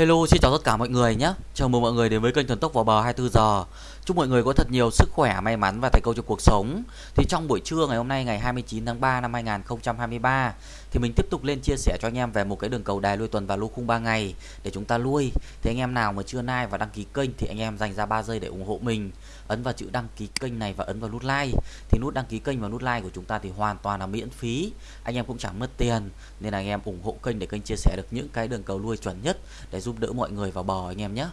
Hello, xin chào tất cả mọi người nhé. Chào mừng mọi người đến với kênh Thần Tốc vào bờ 24 giờ. Chúc mọi người có thật nhiều sức khỏe, may mắn và thành công trong cuộc sống. Thì trong buổi trưa ngày hôm nay ngày 29 tháng 3 năm 2023 thì mình tiếp tục lên chia sẻ cho anh em về một cái đường cầu đài lui tuần và lô khung 3 ngày để chúng ta lui. Thì anh em nào mà chưa like và đăng ký kênh thì anh em dành ra 3 giây để ủng hộ mình. Ấn vào chữ đăng ký kênh này và ấn vào nút like. Thì nút đăng ký kênh và nút like của chúng ta thì hoàn toàn là miễn phí. Anh em cũng chẳng mất tiền nên là anh em ủng hộ kênh để kênh chia sẻ được những cái đường cầu lui chuẩn nhất để giúp đỡ mọi người vào bờ anh em nhé.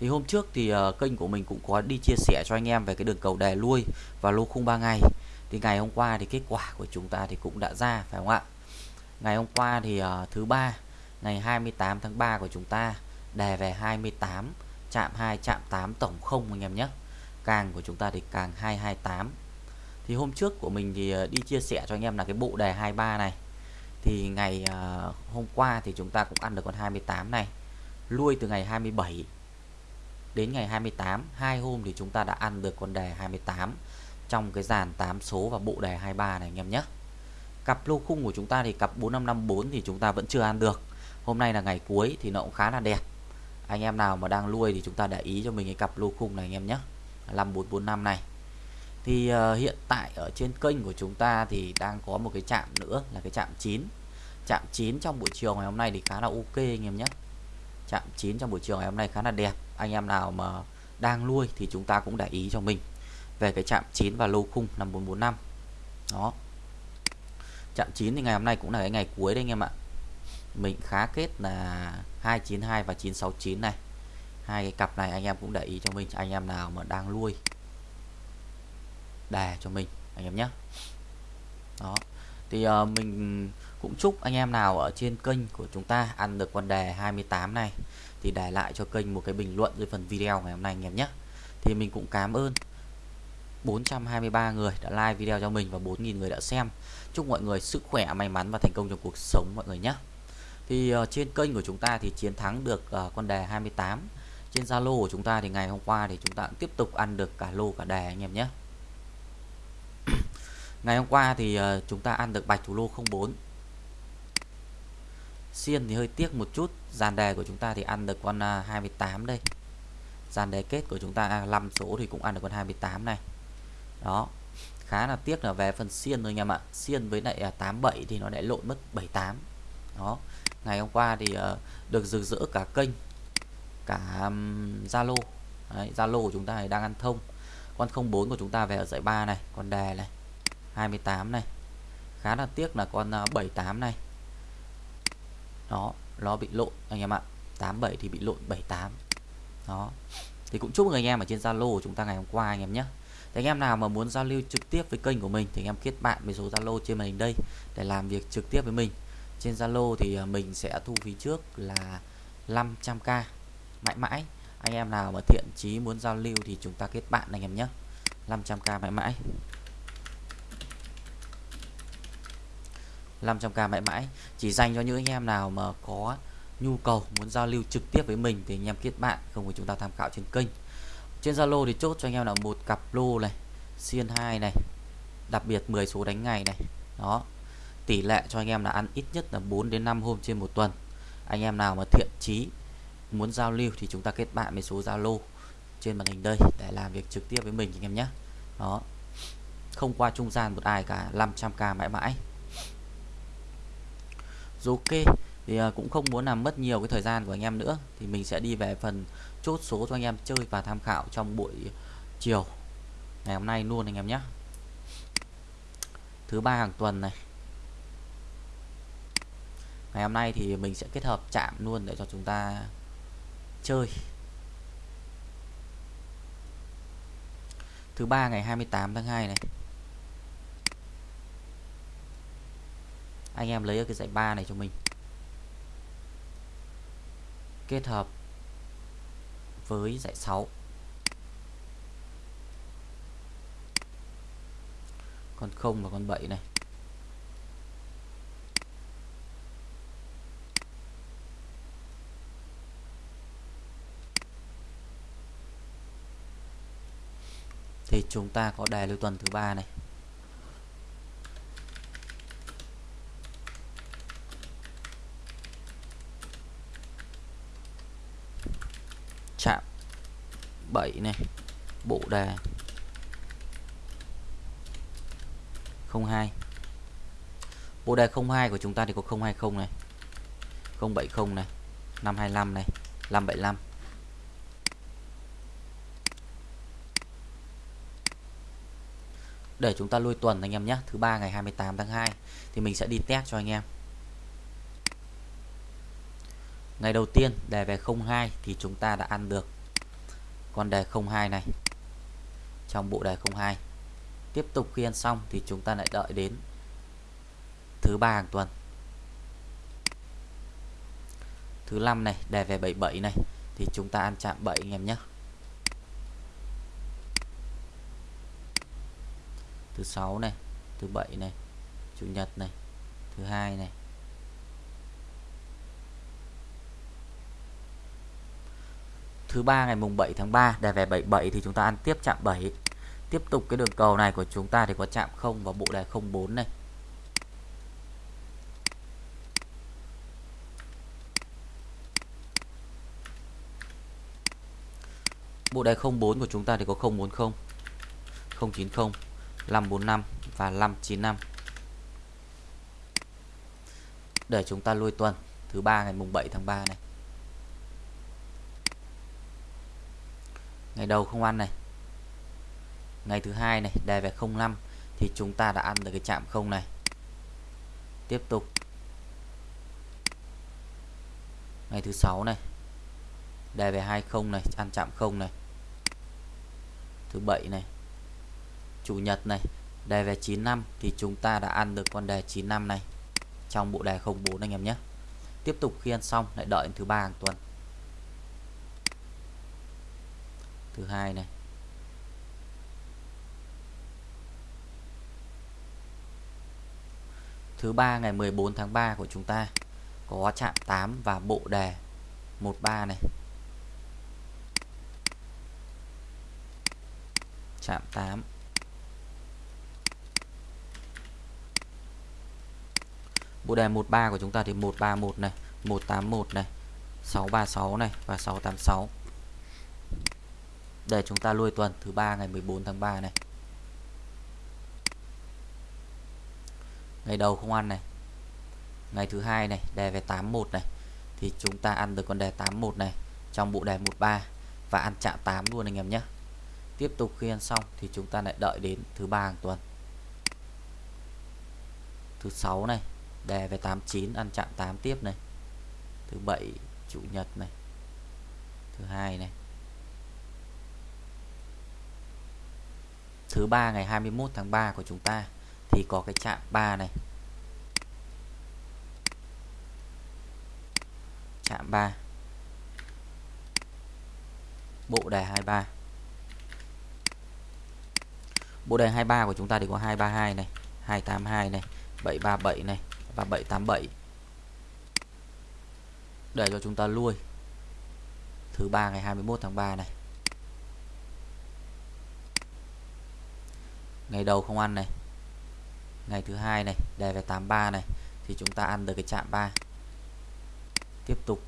Thì hôm trước thì uh, kênh của mình cũng có đi chia sẻ cho anh em về cái đường cầu đè lui và lô khung 3 ngày. Thì ngày hôm qua thì kết quả của chúng ta thì cũng đã ra phải không ạ? Ngày hôm qua thì uh, thứ ba ngày 28 tháng 3 của chúng ta đè về 28 chạm 2 chạm 8 tổng không anh em nhé. Càng của chúng ta thì càng 228. Thì hôm trước của mình thì ờ, đi chia sẻ cho anh em là cái bộ đề 23 này. Thì ngày uh, hôm qua thì chúng ta cũng ăn được con 28 này. Lui từ ngày 27 đến ngày 28 hai hôm thì chúng ta đã ăn được con đề 28 trong cái dàn 8 số và bộ đề 23 này anh em nhé. Cặp lô khung của chúng ta thì cặp 4554 thì chúng ta vẫn chưa ăn được. Hôm nay là ngày cuối thì nó cũng khá là đẹp. Anh em nào mà đang nuôi thì chúng ta để ý cho mình cái cặp lô khung này anh em nhé. 5445 này. Thì uh, hiện tại ở trên kênh của chúng ta thì đang có một cái chạm nữa là cái chạm 9 chạm 9 trong buổi chiều ngày hôm nay thì khá là ok anh em nhé. Chạm 9 trong buổi chiều ngày hôm nay khá là đẹp anh em nào mà đang nuôi thì chúng ta cũng để ý cho mình. Về cái chạm 9 và lô khung 5445 đó. Chạm 9 thì ngày hôm nay cũng là cái ngày cuối đấy anh em ạ. Mình khá kết là 292 và 969 này. Hai cái cặp này anh em cũng để ý cho mình anh em nào mà đang nuôi. Đề cho mình anh em nhé. Đó. Thì uh, mình cũng chúc anh em nào ở trên kênh của chúng ta ăn được con đề 28 này thì để lại cho kênh một cái bình luận dưới phần video ngày hôm nay anh em nhé. Thì mình cũng cảm ơn 423 người đã like video cho mình và 4.000 người đã xem. Chúc mọi người sức khỏe may mắn và thành công trong cuộc sống mọi người nhé. Thì uh, trên kênh của chúng ta thì chiến thắng được uh, con đề 28 trên Zalo của chúng ta thì ngày hôm qua thì chúng ta cũng tiếp tục ăn được cả lô cả đề anh em nhé. Ngày hôm qua thì uh, chúng ta ăn được bạch thủ lô 04 xiên thì hơi tiếc một chút. Dàn đề của chúng ta thì ăn được con à, 28 đây. Dàn đề kết của chúng ta à, 5 số thì cũng ăn được con 28 này. Đó, khá là tiếc là về phần xiên thôi anh em ạ. Xiên với lại à, 87 thì nó lại lộn mất 78 đó, ngày hôm qua thì ờ, được rực rỡ cả kênh, cả Zalo. Zalo của chúng ta đang ăn thông. Con 04 của chúng ta về ở dãy 3 này, con đề này 28 này. Khá là tiếc là con 78 này đó, nó bị lộn, anh em ạ. 87 thì bị lộn 78 đó. Thì cũng chúc anh em ở trên Zalo của chúng ta ngày hôm qua anh em nhé. Thì anh em nào mà muốn giao lưu trực tiếp với kênh của mình thì anh em kết bạn với số Zalo trên màn hình đây để làm việc trực tiếp với mình. Trên Zalo thì à, mình sẽ thu phí trước là 500k mãi mãi, anh em nào mà thiện chí muốn giao lưu thì chúng ta kết bạn anh em nhé. 500k mãi mãi. 500k mãi mãi. Chỉ dành cho những anh em nào mà có nhu cầu, muốn giao lưu trực tiếp với mình thì anh em kết bạn, không phải chúng ta tham khảo trên kênh. Trên Zalo thì chốt cho anh em là một cặp lô này, xiên 2 này, đặc biệt 10 số đánh ngày này. Đó, tỷ lệ cho anh em là ăn ít nhất là 4 đến 5 hôm trên một tuần. Anh em nào mà thiện chí, muốn giao lưu thì chúng ta kết bạn với số Zalo trên màn hình đây để làm việc trực tiếp với mình anh em nhé. Đó, không qua trung gian một ai cả 500k mãi mãi ok thì uh, cũng không muốn làm mất nhiều cái thời gian của anh em nữa. Thì mình sẽ đi về phần chốt số cho anh em chơi và tham khảo trong buổi chiều ngày hôm nay luôn anh em nhé. Thứ ba hàng tuần này. Ngày hôm nay thì mình sẽ kết hợp chạm luôn để cho chúng ta chơi. Thứ ba ngày 28 tháng 2 này. Anh em lấy ở cái dãy 3 này cho mình. Kết hợp với dãy 6 con 0 và con 7 này. Thì chúng ta có đề lưu tuần thứ ba này chạm 7 này, bộ đề 02 bộ đề 02 của chúng ta thì có 020 này 070 này 525 này 575 để chúng ta lui tuần anh em nhé, thứ ba ngày 28 tháng 2 thì mình sẽ đi test cho anh em. Ngày đầu tiên đề về 02 thì chúng ta đã ăn được con đề 02 này. Trong bộ đề 02 tiếp tục khi ăn xong thì chúng ta lại đợi đến thứ ba hàng tuần. Thứ năm này, đề về 77 này, thì chúng ta ăn chạm 7 anh em nhé. Thứ sáu này, thứ bảy này, chủ nhật này, thứ hai này thứ ba ngày mùng 7 tháng 3 đề về 77 thì chúng ta ăn tiếp chạm 7 tiếp tục cái đường cầu này của chúng ta thì có chạm 0 và bộ đề 04 này. Bộ đề 04 của chúng ta thì có 040 090 545 và 595 để chúng ta lui tuần thứ ba ngày mùng 7 tháng 3 này. Ngày đầu không ăn này. Ngày thứ hai này đề về 05 thì chúng ta đã ăn được cái chạm không này. Tiếp tục. Ngày thứ sáu này đề về 20 này, ăn chạm không này. Thứ bảy này, chủ nhật này đề về 95 thì chúng ta đã ăn được con đề 95 này trong bộ đề 04 anh em nhé. Tiếp tục khi ăn xong, lại đợi thứ ba hàng tuần. Thứ hai này. Thứ ba ngày 14 tháng 3 của chúng ta có chạm 8 và bộ đề 13 này. Chạm 8 bộ đề 13 của chúng ta thì 131 này 181 này 636 này và 686 để chúng ta lui tuần, thứ ba ngày 14 tháng 3 này. Ngày đầu không ăn này. Ngày thứ hai này đề về 81 này. Thì chúng ta ăn được con đề 81 này, trong bộ đề 13 và ăn chạm 8 luôn anh em nhé. Tiếp tục khi ăn xong thì chúng ta lại đợi đến thứ ba hàng tuần. Thứ sáu này đề về 89 ăn chạm 8 tiếp này. Thứ bảy, chủ nhật này. Thứ hai này. Thứ ba ngày 21 tháng 3 của chúng ta, thì có cái chạm 3 này. Chạm 3 bộ đề 23 bộ đề 23 của chúng ta thì có 232 này 282 này 737 này và 787 để cho chúng ta lui thứ ba ngày 21 tháng 3 này. Ngày đầu không ăn này. Ngày thứ hai này đề về 83 này, thì chúng ta ăn được cái chạm 3 tiếp tục.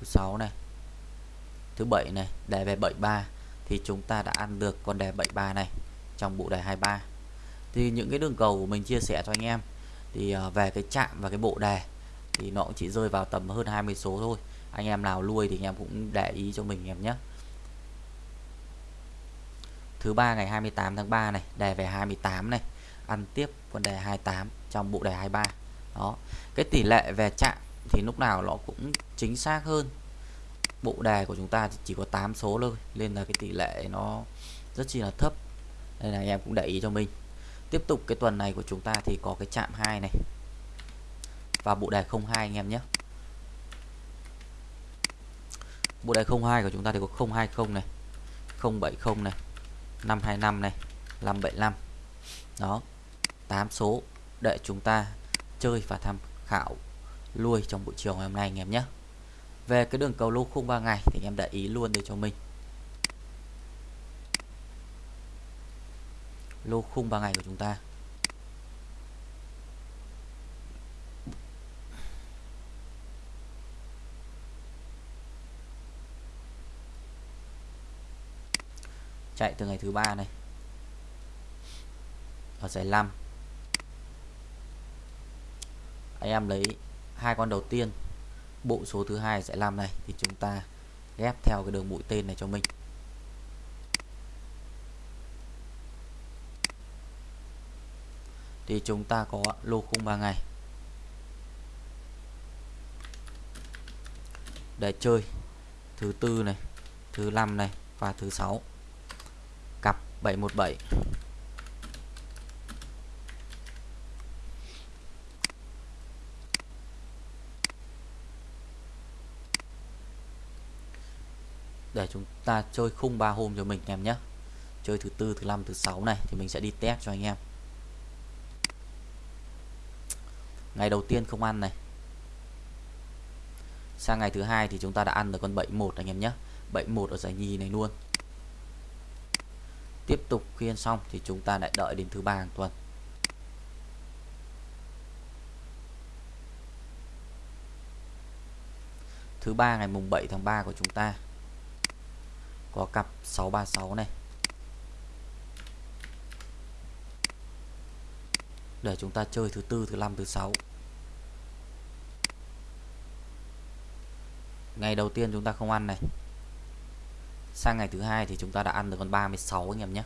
Thứ sáu này. Thứ bảy này đề về 73 thì chúng ta đã ăn được con đề 73 này trong bộ đề 23 thì những cái đường cầu của mình chia sẻ cho anh em, thì ờ, về cái chạm và cái bộ đề thì nó cũng chỉ rơi vào tầm hơn 20 số thôi. Anh em nào nuôi thì anh em cũng để ý cho mình em nhé thứ ba ngày 28 tháng 3 này, đề về 28 này. Ăn tiếp con đề 28 trong bộ đề 23 đó. Cái tỷ lệ về chạm thì lúc nào nó cũng chính xác hơn. Bộ đề của chúng ta chỉ có 8 số thôi, nên là cái tỷ lệ nó rất chi là thấp. Đây là em cũng để ý cho mình. Tiếp tục cái tuần này của chúng ta thì có cái chạm 2 này. Và bộ đề 02 anh em nhé. Bộ đề 02 của chúng ta thì có 020 này 070 này 525 này 575 đó 8 số để chúng ta chơi và tham khảo lui trong buổi chiều ngày hôm nay anh em nhé. Về cái đường cầu lô khung 3 ngày thì anh em để ý luôn để cho mình. Lô khung 3 ngày của chúng ta. Chạy từ ngày thứ ba này. Ở giải 5 anh em lấy hai con đầu tiên, bộ số thứ hai giải 5 này, thì chúng ta ghép theo cái đường mũi tên này cho mình. Thì chúng ta có lô khung 3 ngày. Để chơi thứ tư này, thứ năm này và thứ sáu. 717 để chúng ta chơi khung 3 hôm cho mình em nhé. Chơi thứ tư, thứ năm, thứ sáu này thì mình sẽ đi test cho anh em. Ngày đầu tiên không ăn này. Sang ngày thứ hai thì chúng ta đã ăn được con 71 anh em nhé. 71 ở giải nhì này luôn tiếp tục khi ăn xong thì chúng ta lại đợi đến thứ ba hàng tuần. Thứ ba ngày mùng 7 tháng 3 của chúng ta có cặp 636 này. Để chúng ta chơi thứ tư, thứ năm, thứ sáu. Ngày đầu tiên chúng ta không ăn này sang ngày thứ hai thì chúng ta đã ăn được con 36 anh em nhé.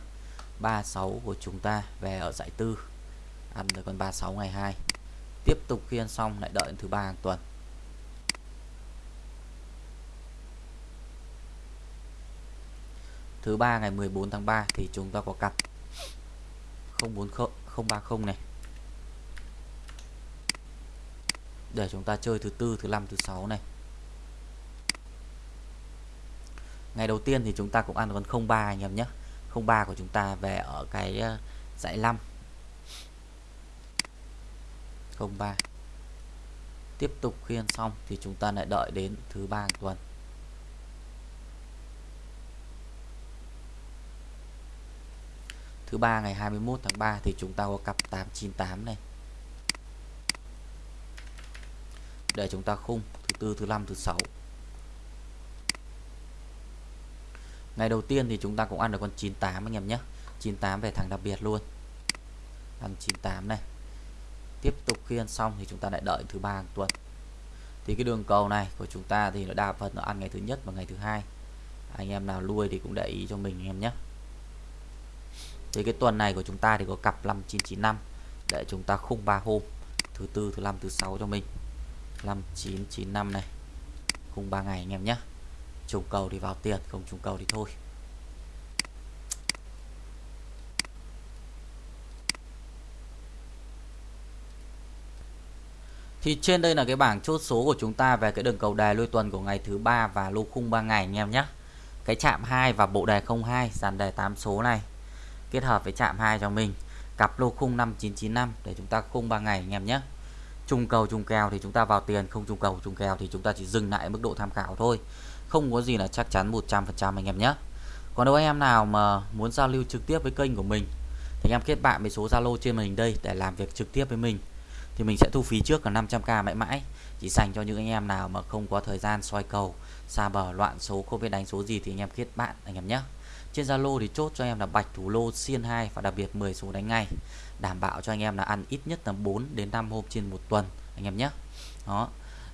36 của chúng ta về ở giải tư. Ăn được con 36 ngày 2 tiếp tục khi ăn xong, lại đợi thứ ba hàng tuần. Thứ ba ngày 14 tháng 3 thì chúng ta có cặp 040 030 này. Để chúng ta chơi thứ tư, thứ năm, thứ sáu này. Ngày đầu tiên thì chúng ta cũng ăn con 03 anh em nhé. 03 của chúng ta về ở cái ờ, dãy 5 03 tiếp tục khi ăn xong thì chúng ta lại đợi đến thứ ba tuần. Thứ ba ngày 21 tháng 3 thì chúng ta có cặp 898 này. Để chúng ta khung thứ tư, thứ năm, thứ sáu. Ngày đầu tiên thì chúng ta cũng ăn được con 98 anh em nhé. 98 về thằng đặc biệt luôn. Ăn 98 này. Tiếp tục khi ăn xong thì chúng ta lại đợi thứ ba tuần. Thì cái đường cầu này của chúng ta thì nó đa phần nó ăn ngày thứ nhất và ngày thứ hai. Anh em nào nuôi thì cũng để ý cho mình anh em nhé. Thì cái tuần này của chúng ta thì có cặp 5995 để chúng ta khung 3 hôm. Thứ tư, thứ năm, thứ sáu cho mình. 5995 này. Khung 3 ngày anh em nhé trùng cầu thì vào tiền không trùng cầu thì thôi Thì trên đây là cái bảng chốt số của chúng ta về cái đường cầu đề lôi tuần của ngày thứ ba và lô khung 3 ngày anh em nhé. Cái chạm 2 và bộ đề 02 dàn đề 8 số này kết hợp với chạm 2 cho mình. Cặp lô khung 5995 để chúng ta khung 3 ngày anh em nhé. Trùng cầu trùng kèo thì chúng ta vào tiền, không trùng cầu trùng kèo thì chúng ta chỉ dừng lại mức độ tham khảo thôi không có gì là chắc chắn 100% anh em nhé. Còn nếu anh em nào mà muốn giao lưu trực tiếp với kênh của mình, thì anh em kết bạn với số Zalo trên màn hình đây để làm việc trực tiếp với mình. Thì mình sẽ thu phí trước là 500k mãi mãi. Chỉ dành cho những anh em nào mà không có thời gian soi cầu, xa bờ, loạn số, không biết đánh số gì thì anh em kết bạn, anh em nhé. Trên Zalo thì chốt cho em là bạch thủ lô xiên 2 và đặc biệt 10 số đánh ngay. Đảm bảo cho anh em là ăn ít nhất là 4 đến 5 hôm trên một tuần, anh em nhé. Đó.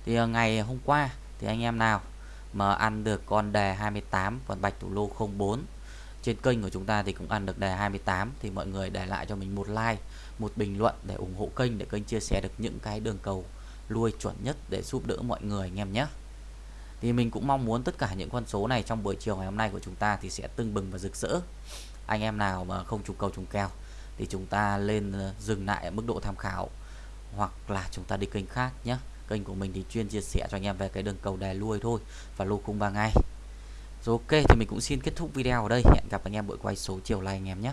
Thì ờ, ngày hôm qua thì anh em nào mà ăn được con đề 28 còn bạch thủ lô 04 trên kênh của chúng ta thì cũng ăn được đề 28 thì mọi người để lại cho mình một like, một bình luận để ủng hộ kênh, để kênh chia sẻ được những cái đường cầu lui chuẩn nhất để giúp đỡ mọi người, anh em nhé. Thì mình cũng mong muốn tất cả những con số này trong buổi chiều ngày hôm nay của chúng ta thì sẽ tưng bừng và rực rỡ. Anh em nào mà không trùng cầu trùng kèo thì chúng ta lên ờ, dừng lại ở mức độ tham khảo hoặc là chúng ta đi kênh khác nhé kênh của mình thì chuyên chia sẻ cho anh em về cái đường cầu đè lui thôi, và lô khung 3 ngày rồi ok, thì mình cũng xin kết thúc video ở đây. Hẹn gặp anh em buổi quay số chiều nay anh em nhé.